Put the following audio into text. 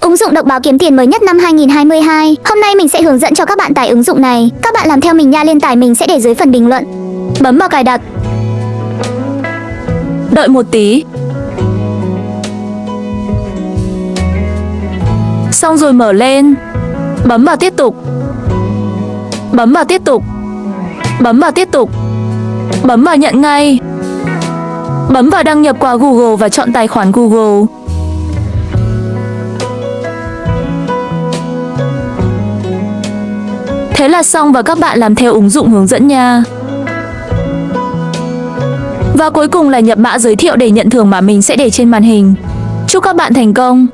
Ứng dụng độc báo kiếm tiền mới nhất năm 2022. Hôm nay mình sẽ hướng dẫn cho các bạn tải ứng dụng này. Các bạn làm theo mình nha, liên tải mình sẽ để dưới phần bình luận. Bấm vào cài đặt. Đợi một tí. Xong rồi mở lên. Bấm vào tiếp tục. Bấm vào tiếp tục. Bấm vào tiếp tục. Bấm vào nhận ngay. Bấm vào đăng nhập qua Google và chọn tài khoản Google. Thế là xong và các bạn làm theo ứng dụng hướng dẫn nha. Và cuối cùng là nhập mã giới thiệu để nhận thưởng mà mình sẽ để trên màn hình. Chúc các bạn thành công!